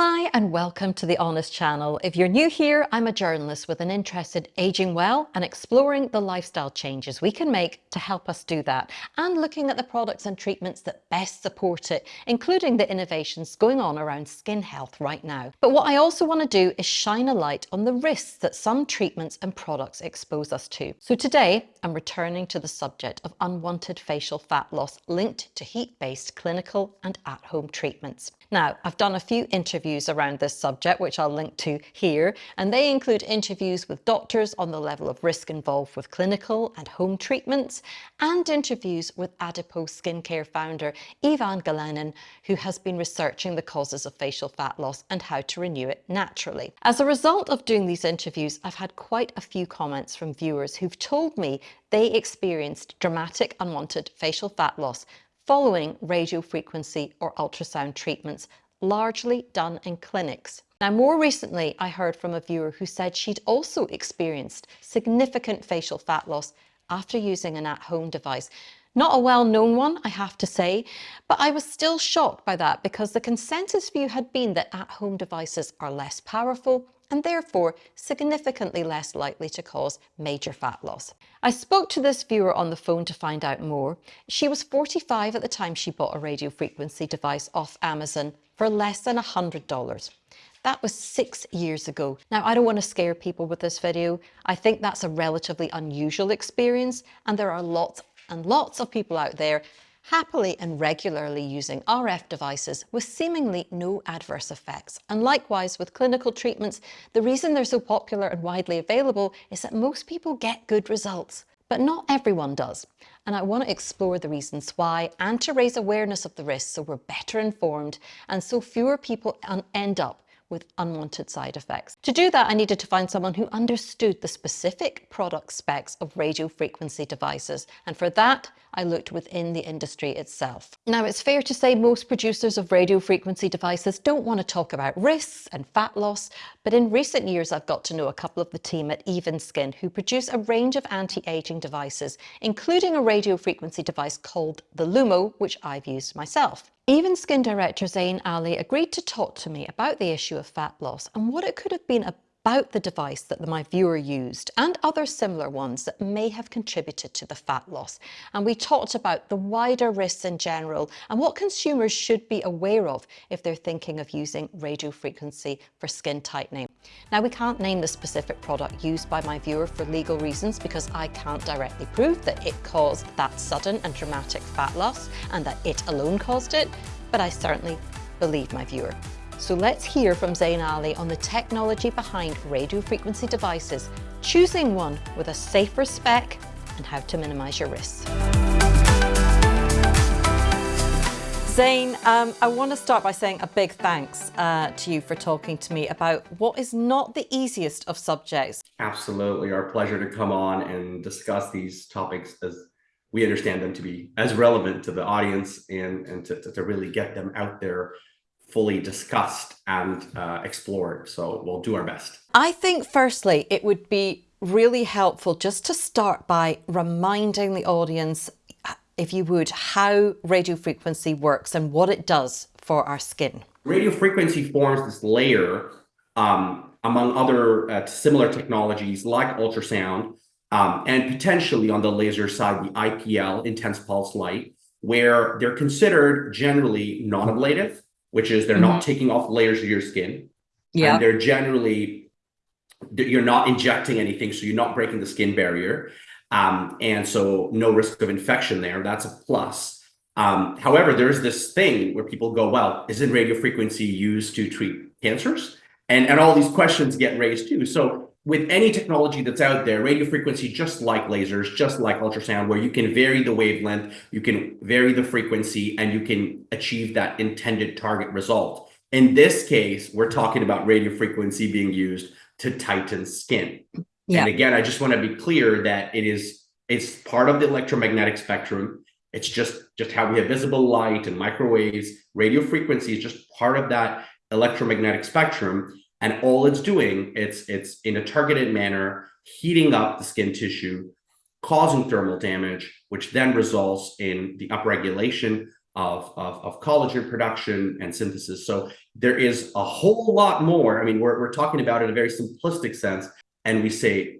Hi and welcome to The Honest Channel. If you're new here, I'm a journalist with an interest in aging well and exploring the lifestyle changes we can make to help us do that and looking at the products and treatments that best support it, including the innovations going on around skin health right now. But what I also want to do is shine a light on the risks that some treatments and products expose us to. So today, I'm returning to the subject of unwanted facial fat loss linked to heat-based clinical and at-home treatments. Now, I've done a few interviews around this subject, which I'll link to here, and they include interviews with doctors on the level of risk involved with clinical and home treatments, and interviews with Adipose Skincare founder Ivan Galenin, who has been researching the causes of facial fat loss and how to renew it naturally. As a result of doing these interviews, I've had quite a few comments from viewers who've told me they experienced dramatic unwanted facial fat loss following radiofrequency or ultrasound treatments, largely done in clinics. Now, more recently, I heard from a viewer who said she'd also experienced significant facial fat loss after using an at-home device. Not a well-known one, I have to say, but I was still shocked by that because the consensus view had been that at-home devices are less powerful and therefore significantly less likely to cause major fat loss. I spoke to this viewer on the phone to find out more. She was 45 at the time she bought a radio frequency device off Amazon for less than $100. That was six years ago. Now, I don't want to scare people with this video. I think that's a relatively unusual experience and there are lots and lots of people out there happily and regularly using RF devices with seemingly no adverse effects. And likewise with clinical treatments, the reason they're so popular and widely available is that most people get good results. But not everyone does. And I want to explore the reasons why and to raise awareness of the risks so we're better informed and so fewer people end up with unwanted side effects. To do that, I needed to find someone who understood the specific product specs of radio frequency devices. And for that, I looked within the industry itself. Now, it's fair to say most producers of radio frequency devices don't want to talk about risks and fat loss, but in recent years, I've got to know a couple of the team at Even Skin who produce a range of anti-aging devices, including a radio frequency device called the Lumo, which I've used myself. Even Skin director Zain Ali agreed to talk to me about the issue of fat loss and what it could have been about the device that my viewer used and other similar ones that may have contributed to the fat loss. And we talked about the wider risks in general and what consumers should be aware of if they're thinking of using radio frequency for skin tightening. Now we can't name the specific product used by my viewer for legal reasons because I can't directly prove that it caused that sudden and dramatic fat loss and that it alone caused it, but I certainly believe my viewer. So let's hear from Zain Ali on the technology behind radio frequency devices, choosing one with a safer spec and how to minimize your risks. Zain, um, I want to start by saying a big thanks uh, to you for talking to me about what is not the easiest of subjects. Absolutely. Our pleasure to come on and discuss these topics as we understand them to be as relevant to the audience and, and to, to really get them out there fully discussed and uh, explored. So we'll do our best. I think firstly, it would be really helpful just to start by reminding the audience, if you would, how radio frequency works and what it does for our skin. Radio frequency forms this layer um, among other uh, similar technologies like ultrasound um, and potentially on the laser side, the IPL, intense pulse light, where they're considered generally non-ablative which is they're mm -hmm. not mm-hmm. taking off layers of your skin. Yeah. And they're generally, you're not injecting anything, so you're not breaking the skin barrier. Um, and so no risk of infection there. That's a plus. Um, however, there's this thing where people go, well, isn't radio frequency used to treat cancers? And, and all these questions get raised too. So with any technology that's out there, radio frequency, just like lasers, just like ultrasound, where you can vary the wavelength, you can vary the frequency, and you can achieve that intended target result. In this case, we're talking about radio frequency being used to tighten skin. Yeah. And again, I just want to be clear that it is it's part of the electromagnetic spectrum. It's just just how we have visible light and microwaves. Radio frequency is just part of that electromagnetic spectrum. And all it's doing, it's, it's in a targeted manner, heating up the skin tissue, causing thermal damage, which then results in the upregulation of, of, of collagen production and synthesis. So there is a whole lot more. I mean, we're, we're talking about it in a very simplistic sense, and we say,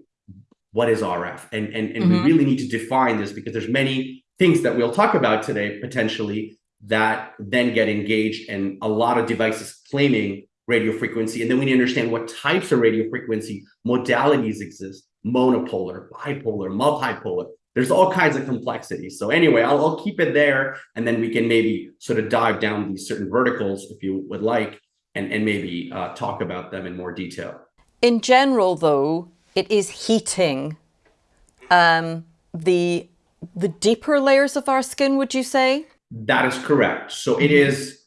what is RF? And, and, and mm -hmm. we mm-hmm. really need to define this because there's many things that we'll talk about today, potentially, that then get engaged and a lot of devices claiming radio frequency. And then we need to understand what types of radio frequency modalities exist, monopolar, bipolar, multipolar, there's all kinds of complexity. So anyway, I'll, I'll keep it there and then we can maybe sort of dive down these certain verticals if you would like and, and maybe uh, talk about them in more detail. In general, though, it is heating um, the the deeper layers of our skin, would you say? That is correct. So it is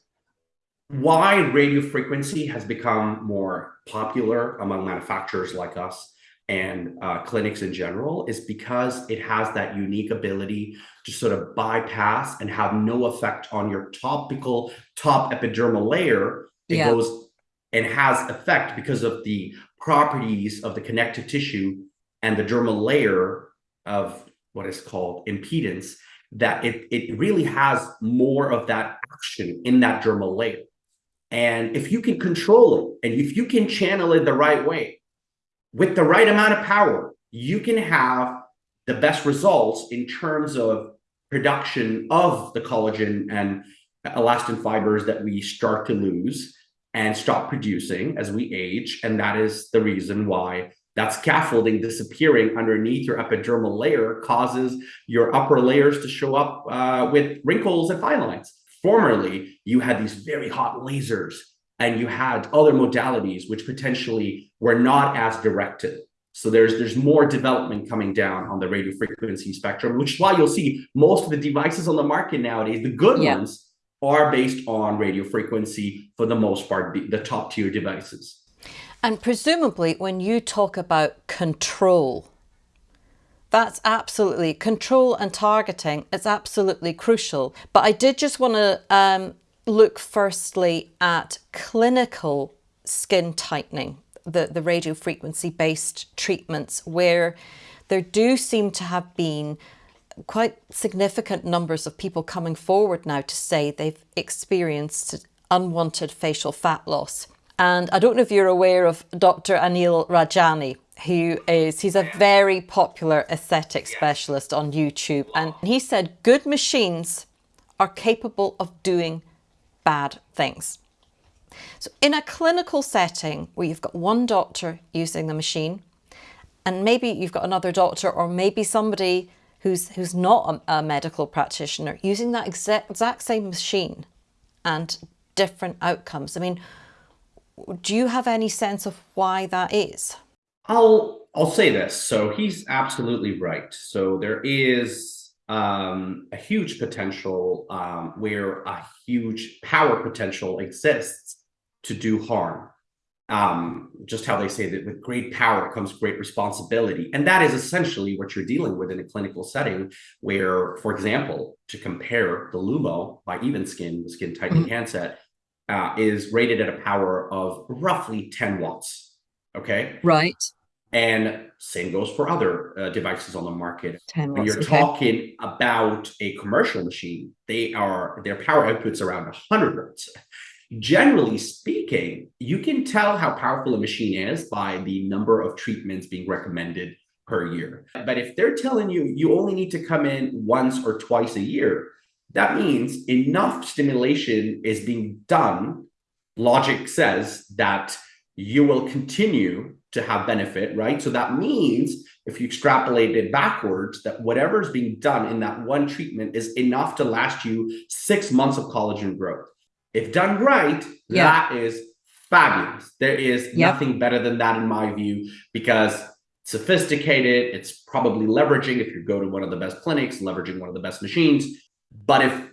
why radio frequency has become more popular among manufacturers like us and uh, clinics in general is because it has that unique ability to sort of bypass and have no effect on your topical top epidermal layer. It yeah. goes and has effect because of the properties of the connective tissue and the dermal layer of what is called impedance that it, it really has more of that action in that dermal layer. And if you can control it and if you can channel it the right way, with the right amount of power, you can have the best results in terms of production of the collagen and elastin fibers that we start to lose and stop producing as we age. And that is the reason why that scaffolding disappearing underneath your epidermal layer causes your upper layers to show up uh, with wrinkles and fine lines. Formerly, you had these very hot lasers and you had other modalities which potentially were not as directed. So there's there's more development coming down on the radio frequency spectrum, which is why you'll see most of the devices on the market nowadays, the good yeah. ones, are based on radio frequency for the most part, the top tier devices. And presumably when you talk about control, that's absolutely control and targeting is absolutely crucial. But I did just want to um, look firstly at clinical skin tightening, the, the radio frequency based treatments where there do seem to have been quite significant numbers of people coming forward now to say they've experienced unwanted facial fat loss. And I don't know if you're aware of Dr. Anil Rajani, who is, he's a very popular aesthetic specialist on YouTube. And he said good machines are capable of doing bad things. So in a clinical setting where you've got one doctor using the machine and maybe you've got another doctor or maybe somebody who's, who's not a, a medical practitioner using that exact, exact same machine and different outcomes. I mean, do you have any sense of why that is? I'll I'll say this. So he's absolutely right. So there is um, a huge potential um, where a huge power potential exists to do harm. Um, just how they say that with great power comes great responsibility. And that is essentially what you're dealing with in a clinical setting where, for example, to compare the Lumo by Evenskin, the skin tightening mm -hmm. handset, uh, is rated at a power of roughly 10 watts. Okay. Right. And same goes for other uh, devices on the market. when you're okay. talking about a commercial machine, they are their power outputs around 100 watts. Generally speaking, you can tell how powerful a machine is by the number of treatments being recommended per year. But if they're telling you you only need to come in once or twice a year, that means enough stimulation is being done. Logic says that you will continue to have benefit, right? So that means if you extrapolate it backwards, that whatever is being done in that one treatment is enough to last you six months of collagen growth. If done right, yeah. that is fabulous. There is yep. nothing better than that in my view, because sophisticated, it's probably leveraging, if you go to one of the best clinics, leveraging one of the best machines. But if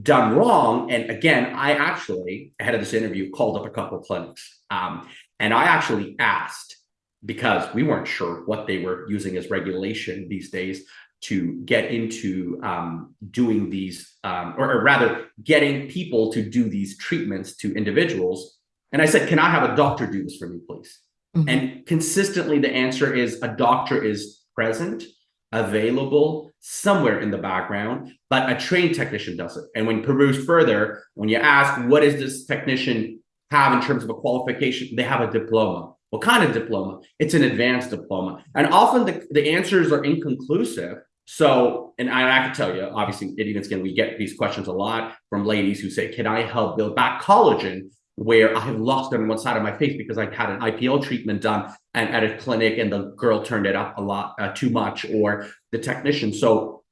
done wrong, and again, I actually, ahead of this interview, called up a couple of clinics. Um, and I actually asked because we weren't sure what they were using as regulation these days to get into um, doing these, um, or, or, rather getting people to do these treatments to individuals. And I said, can I have a doctor do this for me, please? Mm -hmm. And consistently the answer is a doctor is present, available somewhere in the background, but a trained technician does it. And when perused further, when you ask, what is this technician have in terms of a qualification? They have a diploma. What kind of diploma? It's an advanced diploma. And often the, the answers are inconclusive. So, and I, I can tell you, obviously, Even Skin, we get these questions a lot from ladies who say, can I help build back collagen where I have lost on one side of my face because I had an IPL treatment done and at a clinic and the girl turned it up a lot uh, too much or the technician. So,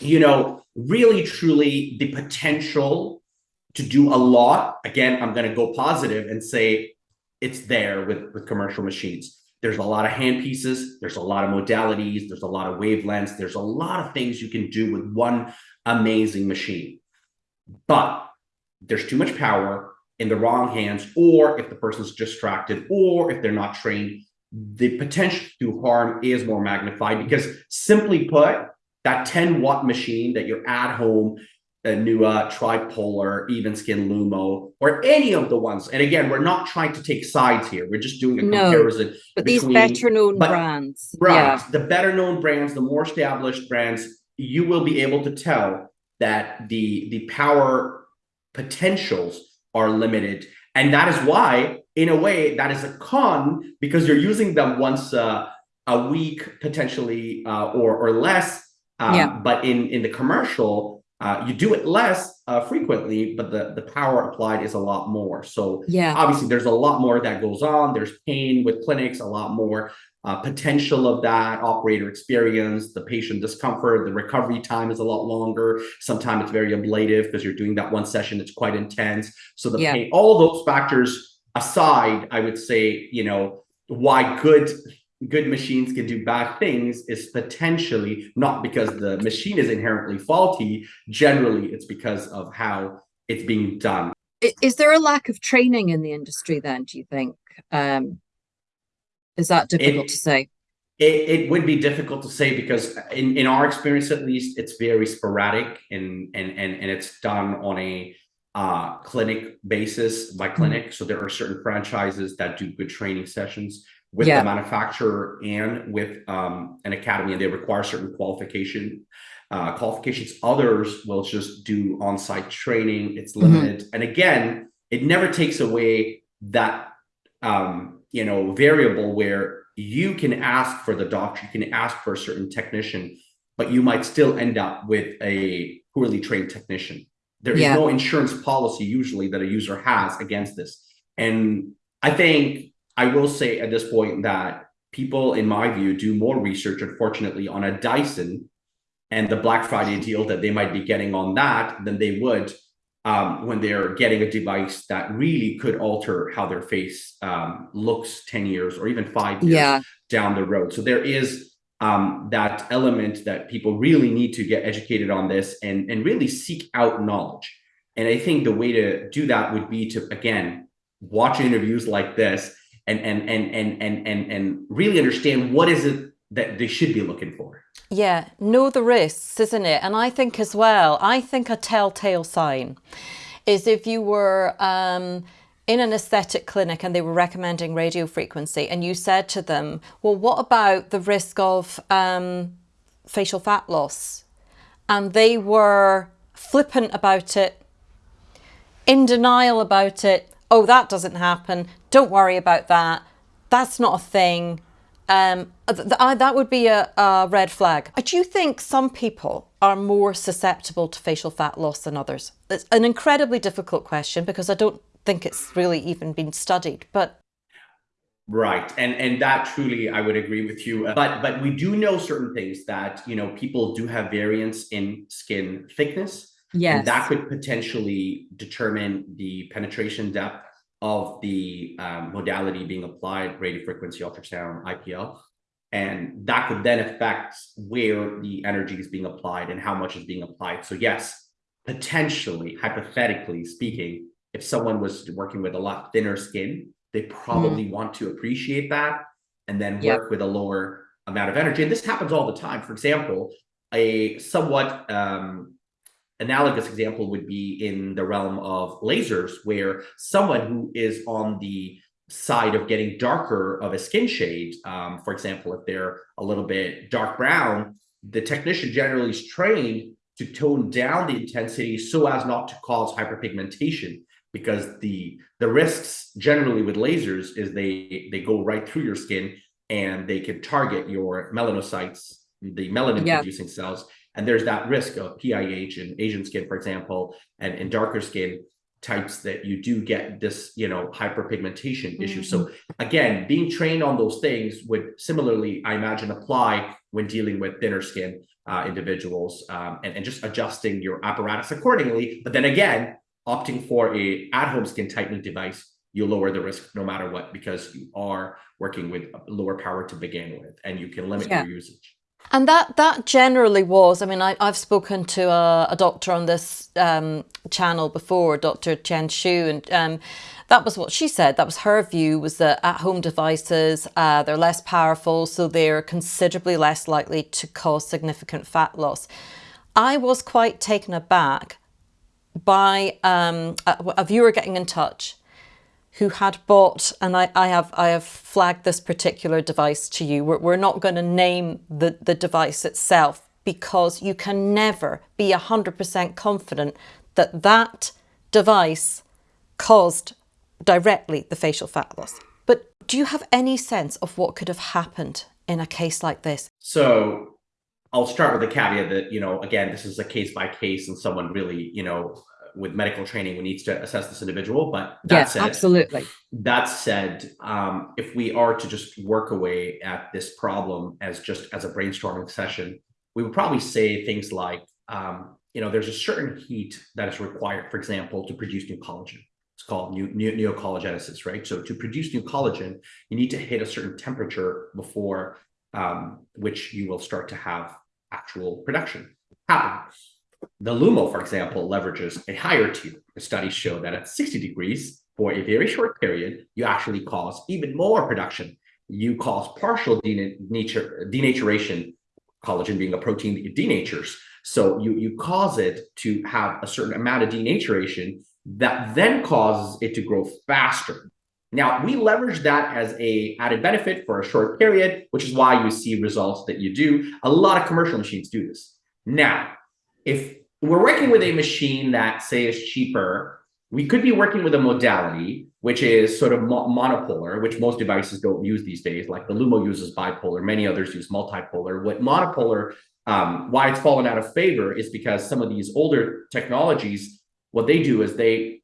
you know, really, truly the potential to do a lot. Again, I'm going to go positive and say it's there with, with commercial machines. There's a lot of hand pieces. There's a lot of modalities. There's a lot of wavelengths. There's a lot of things you can do with one amazing machine. But there's too much power in the wrong hands, or if the person's distracted, or if they're not trained, the potential to harm is more magnified because simply put, that 10 watt machine that you're at home, a Nua, TriPollar, Even Skin Lumo, or any of the ones. And again, we're not trying to take sides here. We're just doing a no, comparison. But between, these better known brands. Right. Yeah. The better known brands, the more established brands, you will be able to tell that the, the power potentials are limited. And that is why, in a way, that is a con because you're using them once uh, a week, potentially, uh, or, or less. Um, yeah. But in, in the commercial, uh, you do it less uh, frequently, but the, the power applied is a lot more. So yeah, obviously there's a lot more that goes on. There's pain with clinics, a lot more uh, potential of that operator experience, the patient discomfort, the recovery time is a lot longer. Sometimes it's very ablative because you're doing that one session. It's quite intense. So the yeah. pain, all those factors aside, I would say, you know, why good good machines can do bad things is potentially not because the machine is inherently faulty. Generally, it's because of how it's being done. Is there a lack of training in the industry then, do you think? Um, is that difficult it, to say? It, it would be difficult to say because in, in our experience, at least, it's very sporadic and, and, and, and it's done on a uh, clinic basis by mm-hmm. clinic. So there are certain franchises that do good training sessions with yeah. the manufacturer and with um, an academy, and they require certain qualification uh, qualifications. Others will just do on-site training. It's mm-hmm. limited, mm -hmm. and again, it never takes away that um, you know variable where you can ask for the doctor, you can ask for a certain technician, but you might still end up with a poorly trained technician. There is yeah. no insurance policy usually that a user has against this, and I think I will say at this point that people, in my view, do more research, unfortunately, on a Dyson and the Black Friday deal that they might be getting on that than they would um, when they're getting a device that really could alter how their face um, looks 10 years or even five years yeah. down the road. So there is um, that element that people really need to get educated on this and, and really seek out knowledge. And I think the way to do that would be to, again, watch interviews like this and and and and and and, and really understand what is it that they should be looking for. Yeah, know the risks, isn't it? And I think as well, I think a telltale sign is if you were um, in an aesthetic clinic and they were recommending radio frequency and you said to them, well, what about the risk of um, facial fat loss? And they were flippant about it, in denial about it, oh, that doesn't happen. Don't worry about that. That's not a thing. Um, th th that would be a, a red flag. I do think some people are more susceptible to facial fat loss than others. It's an incredibly difficult question because I don't think it's really even been studied, but Right. And and that truly I would agree with you. But but we do know certain things that, you know, people do have variance in skin thickness Yes. And that could potentially determine the penetration depth of the um, modality being applied, radio frequency ultrasound, IPL. And that could then affect where the energy is being applied and how much is being applied. So yes, potentially, hypothetically speaking, if someone was working with a lot thinner skin, they probably mm. want to appreciate that and then work with a lower amount of energy. And this happens all the time. For example, a somewhat um, analogous example would be in the realm of lasers, where someone who is on the side of getting darker of a skin shade, um, for example, if they're a little bit dark brown, the technician generally is trained to tone down the intensity so as not to cause hyperpigmentation because the the risks generally with lasers is they they go right through your skin and they can target your melanocytes the melanin Yeah. producing cells and there's that risk of PIH in Asian skin for example and in darker skin types that you do get this you know hyperpigmentation issue. So again being trained on those things would similarly i imagine apply when dealing with thinner skin uh, individuals um, and, and just adjusting your apparatus accordingly. But then again opting for a at-home skin tightening device you lower the risk no matter what because you are working with lower power to begin with and you can limit Yeah. your usage And that that generally was. I mean, I, I've spoken to a, a doctor on this um, channel before, Dr. Chen Shu, and um, that was what she said. That was her view. Was that at-home devices uh, they're less powerful, so they're considerably less likely to cause significant fat loss. I was quite taken aback by um, a, a viewer getting in touch who had bought, and I, I have I have flagged this particular device to you. We're, we're not going to name the, the device itself because you can never be 100% confident that that device caused directly the facial fat loss. But do you have any sense of what could have happened in a case like this? So I'll start with the caveat that, you know, again, this is a case by case and someone really, you know, with medical training we needs to assess this individual. But that Yeah, said, absolutely. that said, um, if we are to just work away at this problem as just as a brainstorming session, we would probably say things like, um, you know, there's a certain heat that is required, for example, to produce new collagen. It's called new, new, neocollagenesis, right? So to produce new collagen, you need to hit a certain temperature before um, which you will start to have actual production happen. The Lumo, for example, leverages a higher tier. The studies show that at 60 degrees for a very short period, you actually cause even more production. You cause partial denature, denaturation, collagen being a protein that denatures. So you, you cause it to have a certain amount of denaturation that then causes it to grow faster. Now, we leverage that as a added benefit for a short period, which is why you see results that you do. A lot of commercial machines do this. Now, if we're working with a machine that say is cheaper, we could be working with a modality which is sort of mo monopolar, which most devices don't use these days. Like the Lumo uses bipolar, many others use multipolar. What monopolar, um, why it's fallen out of favor is because some of these older technologies, what they do is they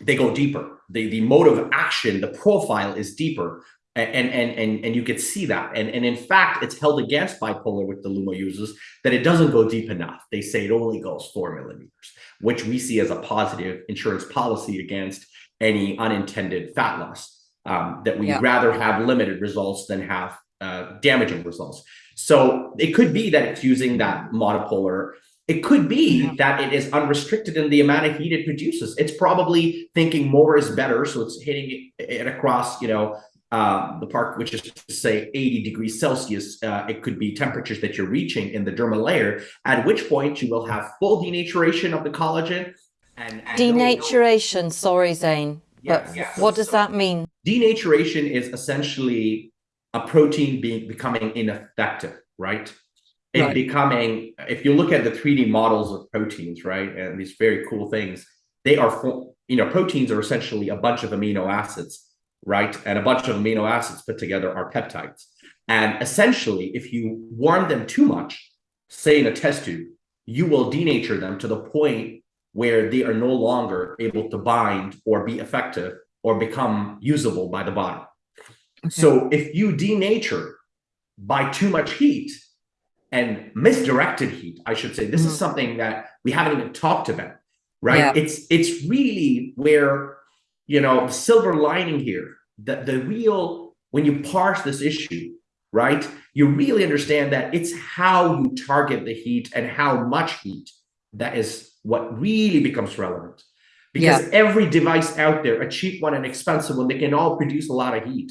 they go deeper. The the mode of action, the profile is deeper and and and and you could see that. And and in fact it's held against bipolar with the lumo users that it doesn't go deep enough. They say it only goes four millimeters which we see as a positive insurance policy against any unintended fat loss um, that we Yeah. rather have limited results than have uh, damaging results. So it could be that it's using that monopolar. It could be Yeah. that it is unrestricted in the amount of heat it produces. It's probably thinking more is better so it's hitting it across you know um, the park, which is to say 80 degrees Celsius, uh, it could be temperatures that you're reaching in the dermal layer, at which point you will have full denaturation of the collagen. And, and Denaturation, sorry, Zain. Yes, but yes. what does that mean? denaturation is essentially a protein being becoming ineffective, right? It Right. becoming, if you look at the 3D models of proteins, right, and these very cool things, they are, you know, proteins are essentially a bunch of amino acids, right? And a bunch of amino acids put together are peptides. And essentially, if you warm them too much, say in a test tube, you will denature them to the point where they are no longer able to bind or be effective or become usable by the body. So if you denature by too much heat and misdirected heat, I should say, this is Mhm. something that we haven't even talked about, right? Yeah. It's it's really where you know the silver lining here, that the real when you parse this issue, right? You really understand that it's how you target the heat and how much heat that is what really becomes relevant. Because every device out there, a cheap one and expensive one, they can all produce a lot of heat.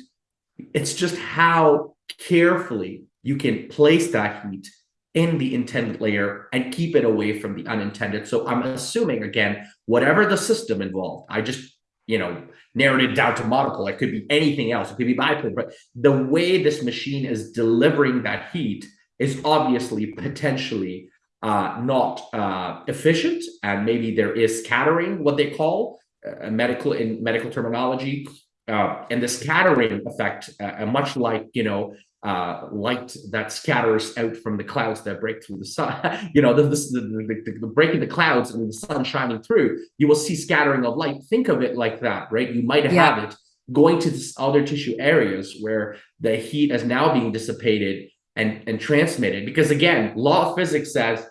It's just how carefully you can place that heat in the intended layer and keep it away from the unintended. So I'm assuming again, whatever the system involved, I just, you know, narrowed it down to monopole. It could be anything else. It could be bipolar, but the way this machine is delivering that heat is obviously potentially uh, not uh, efficient, and maybe there is scattering, what they call uh, medical in medical terminology, uh, and the scattering effect, uh, much like you know uh, light that scatters out from the clouds that break through the sun. you know, the, the, the, the, breaking the clouds and the sun shining through. You will see scattering of light. Think of it like that, right? You might have yeah. it going to other tissue areas where the heat is now being dissipated and, and transmitted. Because again, law of physics says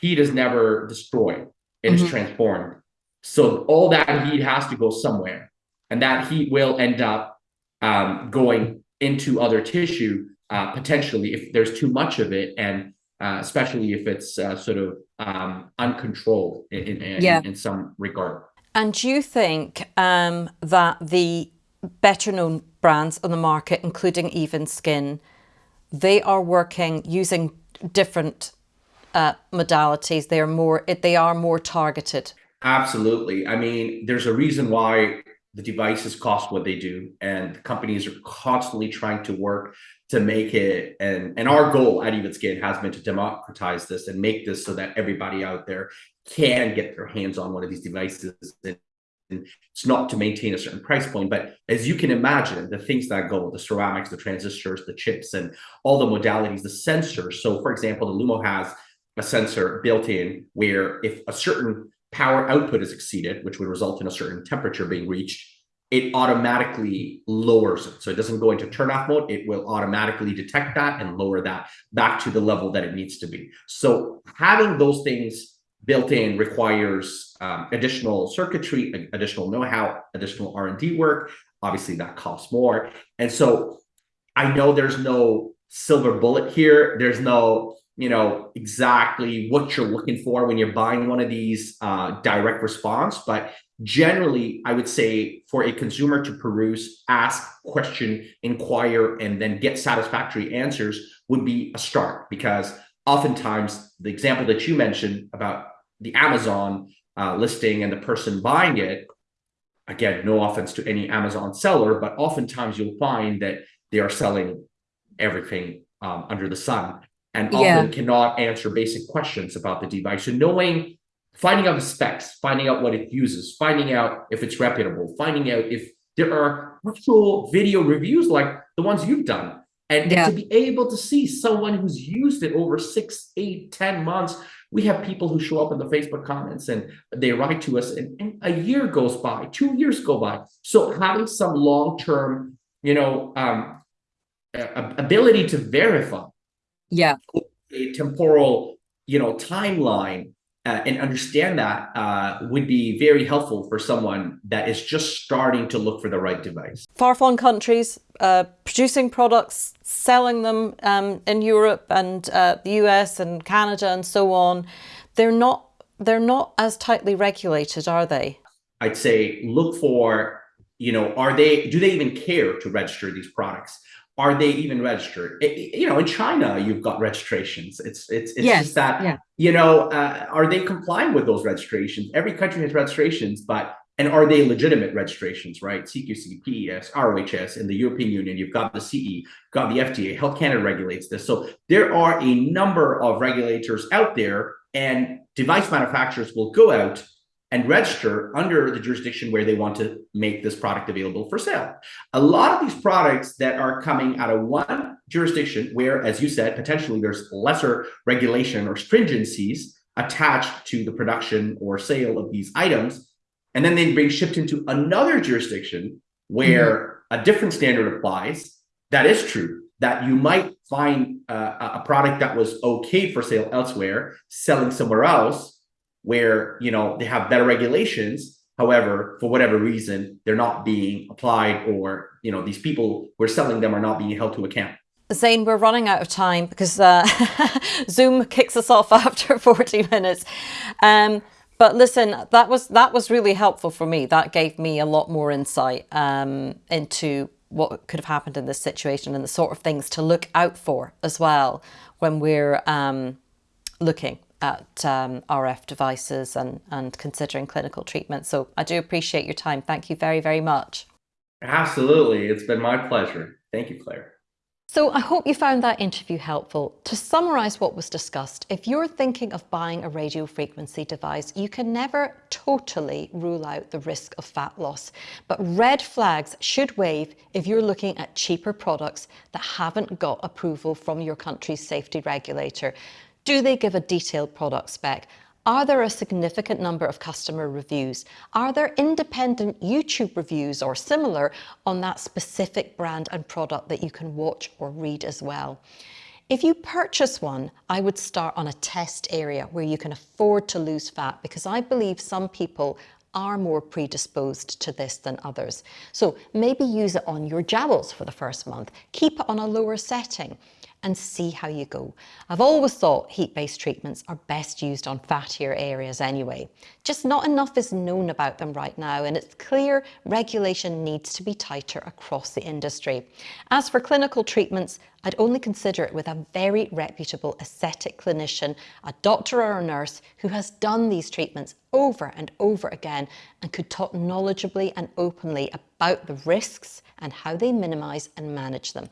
heat is never destroyed, it mm -hmm. is mm-hmm. transformed. So all that heat has to go somewhere. And that heat will end up um, going into other tissue, uh, potentially, if there's too much of it, and uh, especially if it's uh, sort of um, uncontrolled in, in, yeah. in, in, some regard. And do you think um, that the better known brands on the market, including Even Skin, they are working using different uh, modalities. They are more they are more targeted. Absolutely. I mean, there's a reason why the devices cost what they do, and companies are constantly trying to work to make it. And and our goal at Even Skin has been to democratize this and make this so that everybody out there can get their hands on one of these devices and it's not to maintain a certain price point, but as you can imagine, the things that go, the ceramics, the transistors, the chips, and all the modalities, the sensors. So for example, the Lumo has a sensor built in where if a certain power output is exceeded, which would result in a certain temperature being reached, it automatically lowers it. So it doesn't go into turn off mode. It will automatically detect that and lower that back to the level that it needs to be. So having those things built in requires um, additional circuitry, additional know-how, additional R&D work. Obviously that costs more. And so I know there's no silver bullet here. There's no, you know, exactly what you're looking for when you're buying one of these uh, direct response. But generally, I would say for a consumer to peruse, ask, question, inquire, and then get satisfactory answers would be a start because oftentimes the example that you mentioned about the Amazon uh, listing and the person buying it, again, no offense to any Amazon seller, but oftentimes you'll find that they are selling everything um, under the sun and often yeah. cannot answer basic questions about the device. So knowing, finding out the specs, finding out what it uses, finding out if it's reputable, finding out if there are actual video reviews like the ones you've done. And, yeah. to be able to see someone who's used it over six, eight, ten months we have people who show up in the Facebook comments and they write to us and, and a year goes by, two years go by. So having some long-term, you know, um, ability to verify yeah a temporal you know timeline uh, and understand that uh, would be very helpful for someone that is just starting to look for the right device. Far-flung countries uh, producing products, selling them um, in Europe and uh, the US and Canada and so on, they're not they're not as tightly regulated, are they? I'd say look for, you know, are they do they even care to register these products? Are they even registered? It, you know, in China, you've got registrations. It's it's it's yes, just that yeah. you know, uh, are they complying with those registrations? Every country has registrations, but and are they legitimate registrations? Right? CQC, PES, ROHS in the European Union. You've got the CE, you've got the FDA. Health Canada regulates this. So there are a number of regulators out there, and device manufacturers will go out and register under the jurisdiction where they want to make this product available for sale. A lot of these products that are coming out of one jurisdiction where, as you said, potentially there's lesser regulation or stringencies attached to the production or sale of these items, and then they being shipped into another jurisdiction where mm -hmm. a different standard applies, that is true that you might find uh, a product that was okay for sale elsewhere selling somewhere else where you know they have better regulations however for whatever reason they're not being applied or you know these people who are selling them are not being held to account Zain, we're running out of time because uh, Zoom kicks us off after 40 minutes. Um, but listen, that was that was really helpful for me. That gave me a lot more insight um, into what could have happened in this situation and the sort of things to look out for as well when we're um, looking at um, RF devices and, and considering clinical treatment. So I do appreciate your time. Thank you very, very much. Absolutely. It's been my pleasure. Thank you, Claire. So I hope you found that interview helpful. To summarise what was discussed, if you're thinking of buying a radio frequency device, you can never totally rule out the risk of fat loss. But red flags should wave if you're looking at cheaper products that haven't got approval from your country's safety regulator. Do they give a detailed product spec? Are there a significant number of customer reviews? Are there independent YouTube reviews or similar on that specific brand and product that you can watch or read as well? If you purchase one, I would start on a test area where you can afford to lose fat because I believe some people are more predisposed to this than others. So maybe use it on your jowls for the first month. Keep it on a lower setting and see how you go. I've always thought heat-based treatments are best used on fattier areas anyway. Just not enough is known about them right now and it's clear regulation needs to be tighter across the industry. As for clinical treatments, I'd only consider it with a very reputable aesthetic clinician, a doctor or a nurse who has done these treatments over and over again and could talk knowledgeably and openly about the risks and how they minimise and manage them.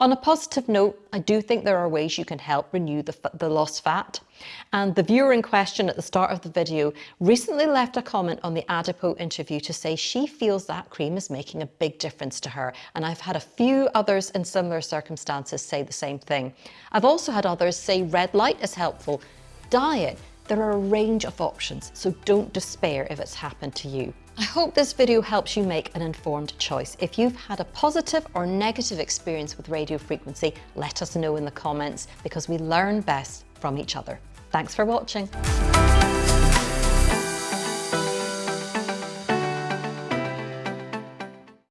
On a positive note, I do think there are ways you can help renew the, the lost fat. And the viewer in question at the start of the video recently left a comment on the Adipo interview to say she feels that cream is making a big difference to her. And I've had a few others in similar circumstances say the same thing. I've also had others say red light is helpful. Diet, there are a range of options, so don't despair if it's happened to you. I hope this video helps you make an informed choice. If you've had a positive or negative experience with radio frequency, let us know in the comments because we learn best from each other. Thanks for watching.